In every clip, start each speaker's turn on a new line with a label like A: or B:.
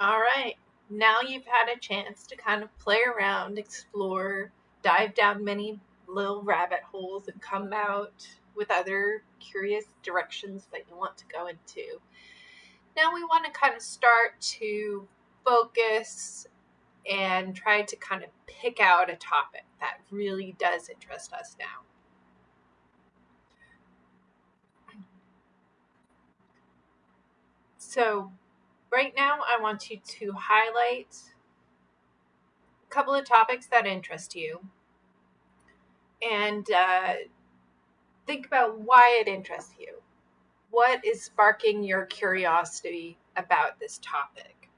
A: All right, now you've had a chance to kind of play around, explore, dive down many little rabbit holes, and come out with other curious directions that you want to go into. Now we want to kind of start to focus and try to kind of pick out a topic that really does interest us now. So, right now, I want you to highlight a couple of topics that interest you and uh, think about why it interests you. What is sparking your curiosity about this topic?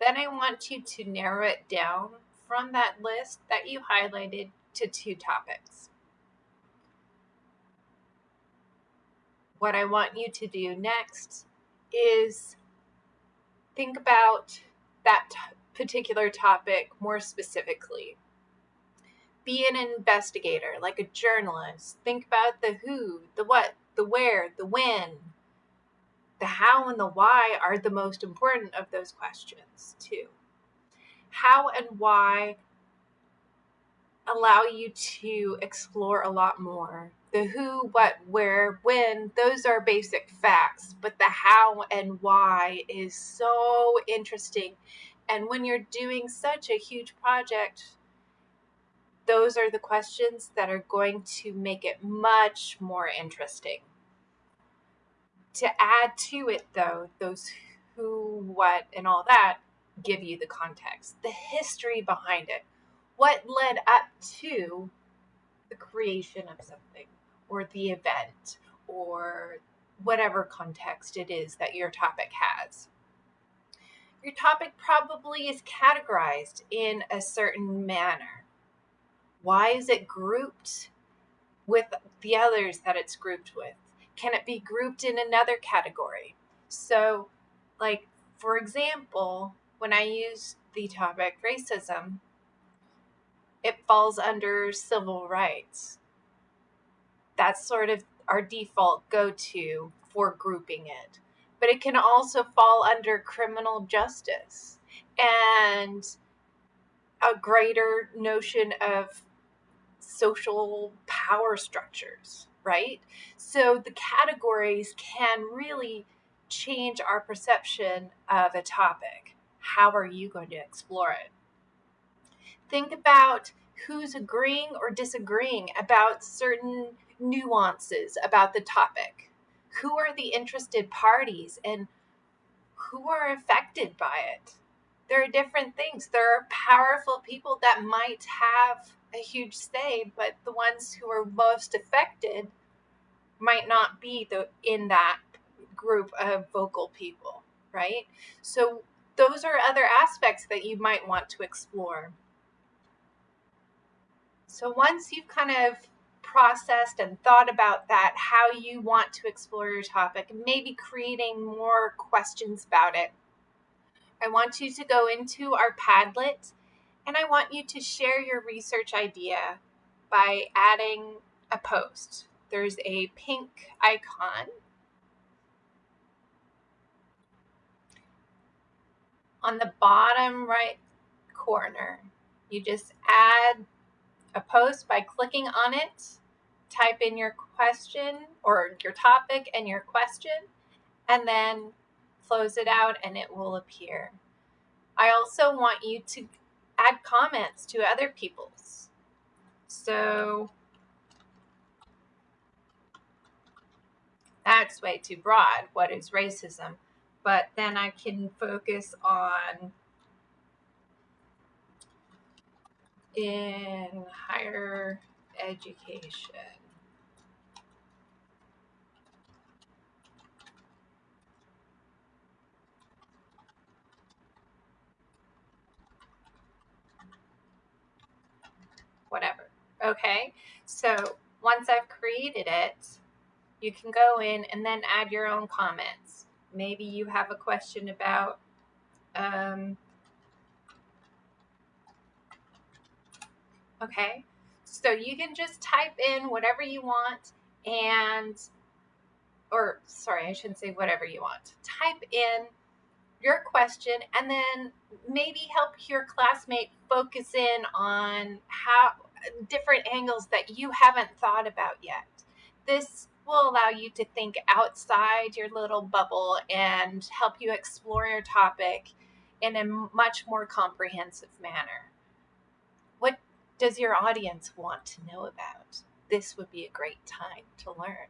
A: Then I want you to narrow it down from that list that you highlighted to two topics. What I want you to do next is think about that particular topic more specifically. Be an investigator, like a journalist. Think about the who, the what, the where, the when. The how and the why are the most important of those questions, too. How and why allow you to explore a lot more the who, what, where, when, those are basic facts, but the how and why is so interesting. And when you're doing such a huge project, those are the questions that are going to make it much more interesting. To add to it, though, those who, what, and all that give you the context, the history behind it, what led up to the creation of something or the event or whatever context it is that your topic has. Your topic probably is categorized in a certain manner. Why is it grouped with the others that it's grouped with? Can it be grouped in another category? So, like, for example, when I use the topic racism, it falls under civil rights that's sort of our default go to for grouping it. But it can also fall under criminal justice and a greater notion of social power structures, right? So the categories can really change our perception of a topic. How are you going to explore it? Think about who's agreeing or disagreeing about certain nuances about the topic. Who are the interested parties and who are affected by it? There are different things. There are powerful people that might have a huge say, but the ones who are most affected might not be the in that group of vocal people, right? So those are other aspects that you might want to explore. So once you've kind of processed and thought about that, how you want to explore your topic, maybe creating more questions about it. I want you to go into our Padlet and I want you to share your research idea by adding a post. There's a pink icon on the bottom right corner. You just add a post by clicking on it type in your question or your topic and your question, and then close it out and it will appear. I also want you to add comments to other people's. So that's way too broad. What is racism? But then I can focus on in higher education. whatever. Okay, so once I've created it, you can go in and then add your own comments. Maybe you have a question about um, okay, so you can just type in whatever you want and or sorry, I shouldn't say whatever you want. Type in your question and then maybe help your classmate focus in on how different angles that you haven't thought about yet. This will allow you to think outside your little bubble and help you explore your topic in a much more comprehensive manner. Does your audience want to know about? This would be a great time to learn.